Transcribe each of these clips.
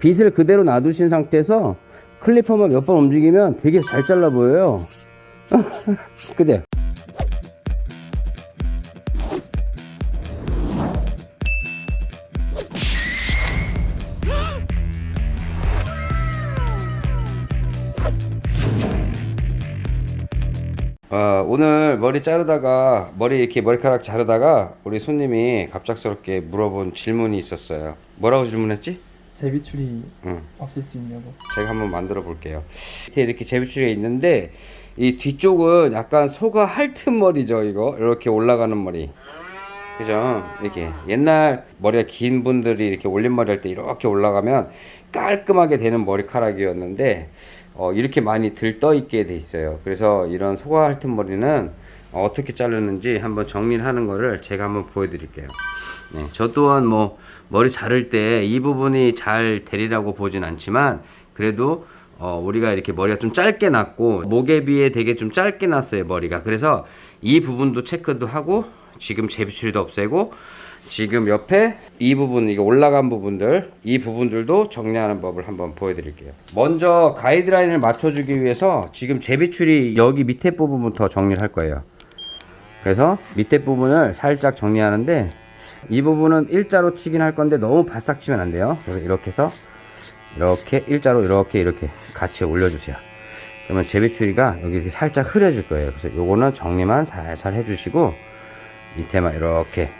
빗을 그대로 놔두신 상태에서 클리퍼만 몇 번 움직이면 되게 잘 잘라 보여요 그제? 어, 오늘 머리 자르다가 머리 이렇게 머리카락 자르다가 우리 손님이 갑작스럽게 물어본 질문이 있었어요 뭐라고 질문했지? 제비추리 응. 없앨 수 있냐고. 제가 한번 만들어 볼게요. 밑에 이렇게 제비추리가 있는데 이 뒤쪽은 약간 소가 핥은 머리죠 이거? 이렇게 올라가는 머리. 그죠? 이렇게. 옛날 머리가 긴 분들이 이렇게 올림머리 할 때 이렇게 올라가면 깔끔하게 되는 머리카락이었는데 어, 이렇게 많이 들떠 있게 돼 있어요. 그래서 이런 소가 핥은 머리는 어떻게 자르는지 한번 정리를 하는 거를 제가 한번 보여드릴게요. 네, 저 또한 뭐 머리 자를 때 이 부분이 잘 되리라고 보진 않지만 그래도 어, 우리가 이렇게 머리가 좀 짧게 났고 목에 비해 되게 좀 짧게 났어요 머리가. 그래서 이 부분도 체크도 하고 지금 제비추리도 없애고 지금 옆에 이 부분 이거 올라간 부분들 이 부분들도 정리하는 법을 한번 보여드릴게요. 먼저 가이드라인을 맞춰주기 위해서 지금 제비추리 여기 밑에 부분부터 정리를 할 거예요. 그래서 밑에 부분을 살짝 정리하는데 이 부분은 일자로 치긴 할 건데 너무 바싹 치면 안 돼요. 그래서 이렇게 해서 이렇게 일자로 이렇게 이렇게 같이 올려주세요. 그러면 제비추리가 여기 이렇게 살짝 흐려질 거예요. 그래서 요거는 정리만 살살 해주시고 밑에만 이렇게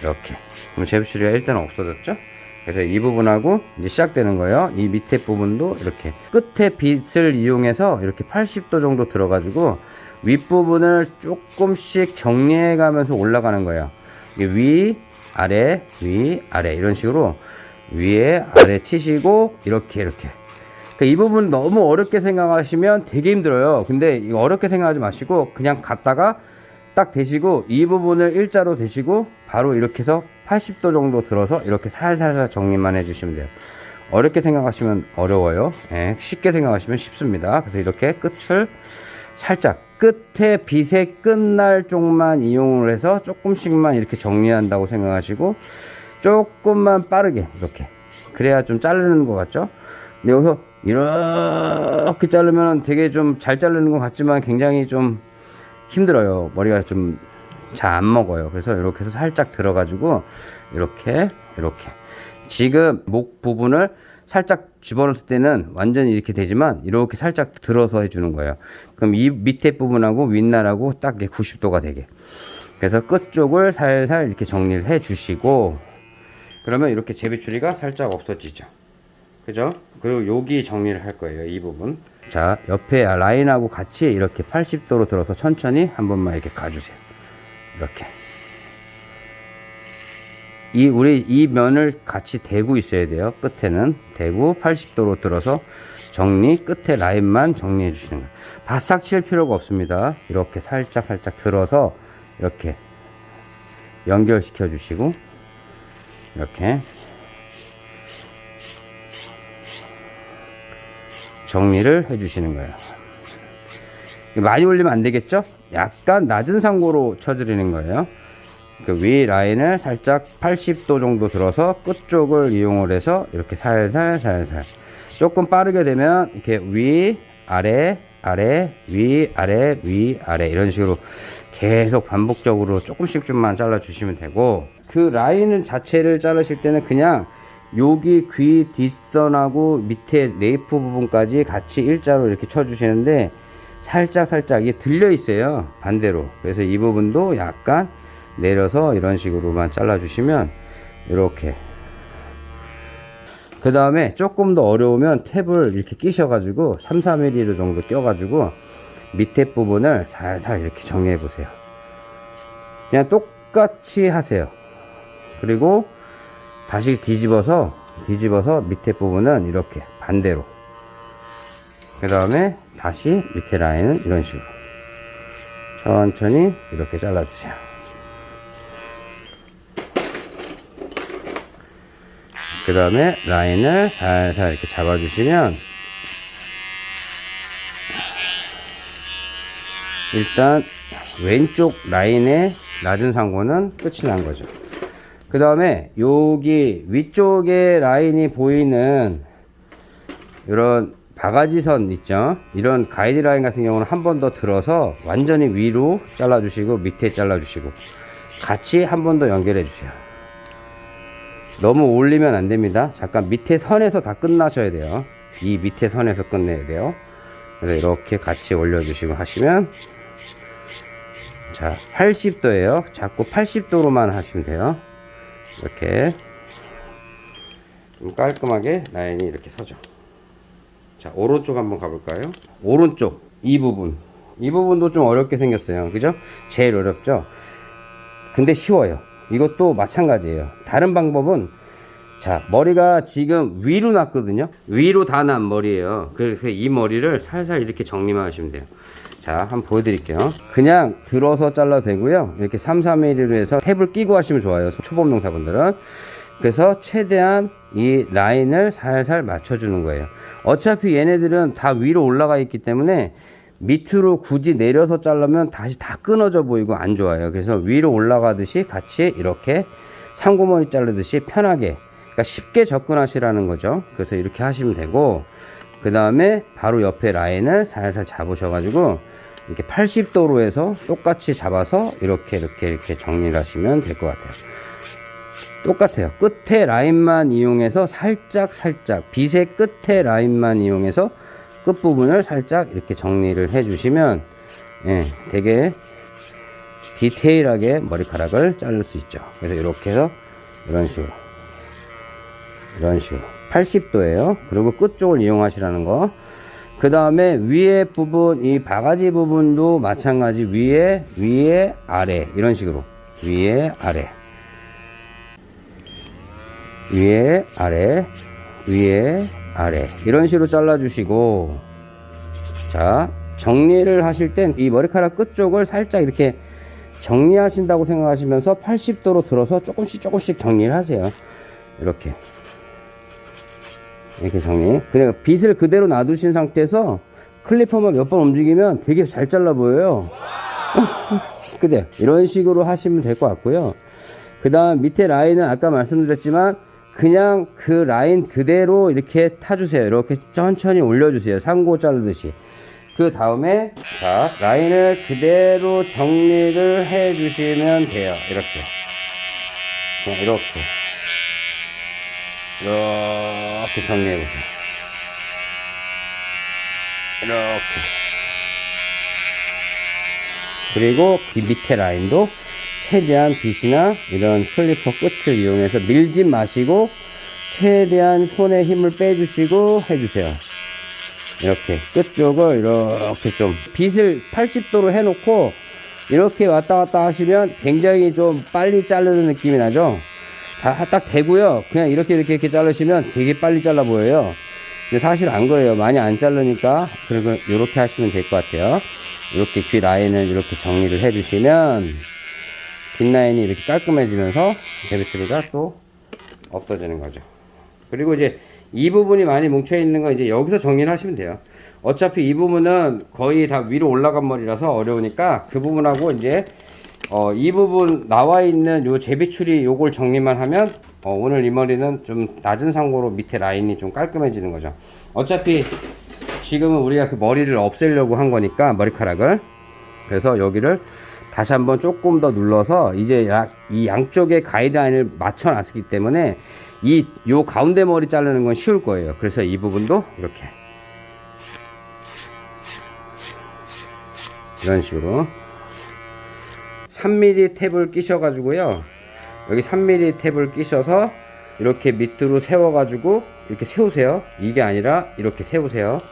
이렇게. 그럼 제비추리가 일단 없어졌죠? 그래서 이 부분하고 이제 시작되는 거예요. 이 밑에 부분도 이렇게 끝에 빗을 이용해서 이렇게 80도 정도 들어 가지고 윗부분을 조금씩 정리해 가면서 올라가는 거예요 위 아래 위 아래. 이런 식으로 위에 아래 치시고 이렇게 이렇게. 그러니까 이 부분 너무 어렵게 생각하시면 되게 힘들어요. 근데 이거 어렵게 생각하지 마시고 그냥 갔다가 딱 대시고 이 부분을 일자로 대시고 바로 이렇게 해서 80도 정도 들어서 이렇게 살살살 정리만 해주시면 돼요. 어렵게 생각하시면 어려워요. 예, 쉽게 생각하시면 쉽습니다. 그래서 이렇게 끝을 살짝 끝에 빗의 끝날 쪽만 이용을 해서 조금씩만 이렇게 정리한다고 생각하시고 조금만 빠르게 이렇게. 그래야 좀 자르는 것 같죠? 근데 여기서 이렇게 자르면 되게 좀 잘 자르는 것 같지만 굉장히 좀 힘들어요. 머리가 좀 잘 안 먹어요. 그래서 이렇게 해서 살짝 들어 가지고 이렇게 이렇게. 지금 목 부분을 살짝 집어넣을 때는 완전히 이렇게 되지만 이렇게 살짝 들어서 해주는 거예요. 그럼 이 밑에 부분하고 윗날하고 딱 90도가 되게. 그래서 끝 쪽을 살살 이렇게 정리를 해 주시고 그러면 이렇게 제비추리가 살짝 없어지죠. 그죠? 그리고 여기 정리를 할 거예요 이 부분. 자 옆에 라인하고 같이 이렇게 80도로 들어서 천천히 한 번만 이렇게 가주세요. 이렇게 이 우리 이 면을 같이 대고 있어야 돼요. 끝에는 대고 80도로 들어서 정리 끝에 라인만 정리해 주시는 거예요. 바싹 칠 필요가 없습니다. 이렇게 살짝 살짝 들어서 이렇게 연결시켜 주시고 이렇게 정리를 해 주시는 거예요. 많이 올리면 안 되겠죠? 약간 낮은 상고로 쳐드리는 거예요 그 위 라인을 살짝 80도 정도 들어서 끝쪽을 이용을 해서 이렇게 살살 살살. 조금 빠르게 되면 이렇게 위 아래 아래 위 아래 위 아래 이런 식으로 계속 반복적으로 조금씩 좀만 잘라 주시면 되고 그 라인을 자체를 자르실 때는 그냥 여기 귀 뒷선하고 밑에 nape 부분까지 같이 일자로 이렇게 쳐 주시는데 살짝 살짝 이게 들려 있어요 반대로. 그래서 이 부분도 약간 내려서 이런 식으로만 잘라 주시면 이렇게. 그 다음에 조금 더 어려우면 탭을 이렇게 끼셔 가지고 3 4mm 정도 껴 가지고 밑에 부분을 살살 이렇게 정리해 보세요. 그냥 똑같이 하세요. 그리고 다시 뒤집어서 뒤집어서 밑에 부분은 이렇게 반대로. 그 다음에 다시 밑에 라인은 이런 식으로. 천천히 이렇게 잘라 주세요 그 다음에 라인을 살살 이렇게 잡아 주시면 일단 왼쪽 라인의 낮은 상고는 끝이 난 거죠. 그 다음에 여기 위쪽에 라인이 보이는 이런 바가지선 있죠? 이런 가이드라인 같은 경우는 한 번 더 들어서 완전히 위로 잘라 주시고 밑에 잘라 주시고 같이 한 번 더 연결해 주세요 너무 올리면 안 됩니다. 잠깐 밑에 선에서 다 끝나셔야 돼요. 이 밑에 선에서 끝내야 돼요. 그래서 이렇게 같이 올려 주시고 하시면 자 80도에요. 자꾸 80도로만 하시면 돼요. 이렇게 좀 깔끔하게 라인이 이렇게 서죠. 자 오른쪽 한번 가볼까요? 오른쪽 이 부분. 이 부분도 좀 어렵게 생겼어요. 그죠? 제일 어렵죠? 근데 쉬워요 이것도 마찬가지예요. 다른 방법은 자 머리가 지금 위로 났거든요. 위로 다 난 머리예요. 그래서 이 머리를 살살 이렇게 정리만 하시면 돼요. 자 한번 보여드릴게요. 그냥 들어서 잘라도 되고요. 이렇게 3 3mm로 해서 탭을 끼고 하시면 좋아요. 초보 농사분들은. 그래서 최대한 이 라인을 살살 맞춰주는 거예요. 어차피 얘네들은 다 위로 올라가 있기 때문에 밑으로 굳이 내려서 자르면 다시 다 끊어져 보이고 안 좋아요. 그래서 위로 올라가듯이 같이 이렇게 상고머리 자르듯이 편하게 그러니까 쉽게 접근하시라는 거죠. 그래서 이렇게 하시면 되고 그 다음에 바로 옆에 라인을 살살 잡으셔 가지고 이렇게 80도로 해서 똑같이 잡아서 이렇게 이렇게 이렇게 정리를 하시면 될 것 같아요. 똑같아요. 끝에 라인만 이용해서 살짝 살짝 빗의 끝에 라인만 이용해서 끝부분을 살짝 이렇게 정리를 해 주시면 예, 되게 디테일하게 머리카락을 자를 수 있죠. 그래서 이렇게 해서 이런 식으로. 이런 식으로. 80도예요. 그리고 끝쪽을 이용하시라는 거. 그 다음에 위에 부분 이 바가지 부분도 마찬가지 위에 위에 아래. 이런 식으로. 위에 아래. 위에 아래. 위에 아래. 이런 식으로 잘라 주시고 자 정리를 하실 땐 이 머리카락 끝쪽을 살짝 이렇게 정리하신다고 생각하시면서 80도로 들어서 조금씩 조금씩 정리를 하세요. 이렇게. 이렇게 정리. 그냥 빗을 그대로 놔두신 상태에서 클리퍼만 몇 번 움직이면 되게 잘 잘라 보여요. 그죠? 이런 식으로 하시면 될 것 같고요. 그 다음 밑에 라인은 아까 말씀드렸지만 그냥 그 라인 그대로 이렇게 타주세요. 이렇게 천천히 올려주세요. 상고 자르듯이. 그 다음에 자 라인을 그대로 정리를 해 주시면 돼요. 이렇게. 그냥 이렇게. 이렇게 정리해 보세요. 이렇게. 그리고 이 밑에 라인도 최대한 빗이나 이런 클리퍼 끝을 이용해서 밀지 마시고 최대한 손에 힘을 빼주시고 해주세요. 이렇게 끝쪽을 이렇게 좀 빗을 80도로 해놓고 이렇게 왔다 갔다 하시면 굉장히 좀 빨리 자르는 느낌이 나죠? 다 딱 되고요. 그냥 이렇게 이렇게 이렇게 자르시면 되게 빨리 잘라 보여요. 근데 사실 안 그래요. 많이 안 자르니까 그리고 이렇게 하시면 될 것 같아요. 이렇게 귀 라인을 이렇게 정리를 해 주시면 뒷라인이 이렇게 깔끔해지면서 제비추리가 또 없어지는 거죠. 그리고 이제 이 부분이 많이 뭉쳐 있는 건 이제 여기서 정리를 하시면 돼요. 어차피 이 부분은 거의 다 위로 올라간 머리라서 어려우니까 그 부분하고 이제 어, 이 부분 나와 있는 요 제비추리 요걸 정리만 하면 어, 오늘 이 머리는 좀 낮은 상고로 밑에 라인이 좀 깔끔해지는 거죠. 어차피 지금은 우리가 그 머리를 없애려고 한 거니까 머리카락을. 그래서 여기를 다시 한번 조금 더 눌러서 이제 약, 이 양쪽에 가이드라인을 맞춰 놨기 때문에 이 요 가운데 머리 자르는 건 쉬울 거예요. 그래서 이 부분도 이렇게. 이런 식으로. 3mm 탭을 끼셔 가지고요. 여기 3mm 탭을 끼셔서 이렇게 밑으로 세워 가지고 이렇게 세우세요. 이게 아니라 이렇게 세우세요.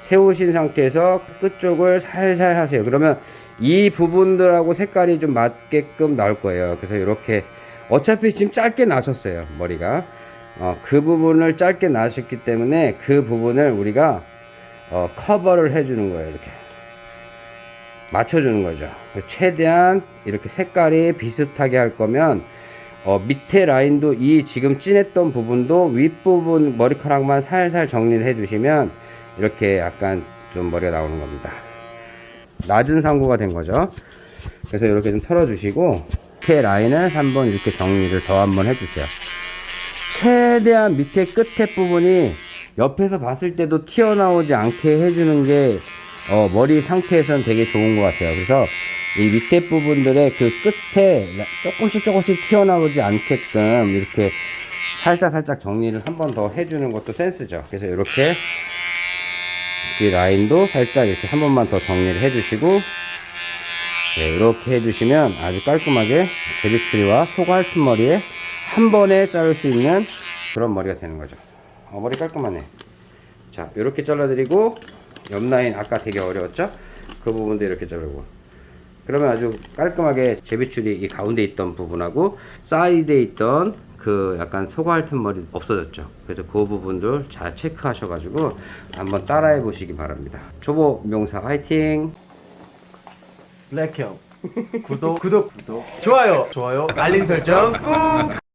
세우신 상태에서 끝쪽을 살살 하세요. 그러면 이 부분들하고 색깔이 좀 맞게끔 나올 거예요. 그래서 이렇게 어차피 지금 짧게 나셨어요 머리가. 어, 그 부분을 짧게 나셨기 때문에 그 부분을 우리가 어, 커버를 해주는 거예요 이렇게. 맞춰주는 거죠. 최대한 이렇게 색깔이 비슷하게 할 거면 어, 밑에 라인도 이 지금 진했던 부분도 윗부분 머리카락만 살살 정리를 해 주시면 이렇게 약간 좀 머리가 나오는 겁니다 낮은 상고가 된 거죠 그래서 이렇게 좀 털어 주시고 밑에 라인을 한번 이렇게 정리를 더 한번 해주세요. 최대한 밑에 끝에 부분이 옆에서 봤을 때도 튀어나오지 않게 해주는 게 어, 머리 상태에서는 되게 좋은 것 같아요. 그래서 이 밑에 부분들의 그 끝에 조금씩 조금씩 튀어나오지 않게끔 이렇게 살짝 살짝 정리를 한 번 더 해주는 것도 센스죠. 그래서 이렇게 이 라인도 살짝 이렇게 한 번만 더 정리를 해주시고 네, 이렇게 해주시면 아주 깔끔하게 제비추리와 소갈튼 머리에 한 번에 자를 수 있는 그런 머리가 되는 거죠. 어, 머리 깔끔하네. 자, 이렇게 잘라드리고 옆 라인 아까 되게 어려웠죠? 그 부분도 이렇게 자르고 그러면 아주 깔끔하게 제비추리 이 가운데 있던 부분하고 사이드에 있던 그 약간 소갈튼 머리 없어졌죠. 그래서 그 부분들 잘 체크하셔 가지고 한번 따라해 보시기 바랍니다. 초보 명사 화이팅! 블랙형. 구독 구독. 구독. 좋아요. 좋아요. 알림 설정. 꾹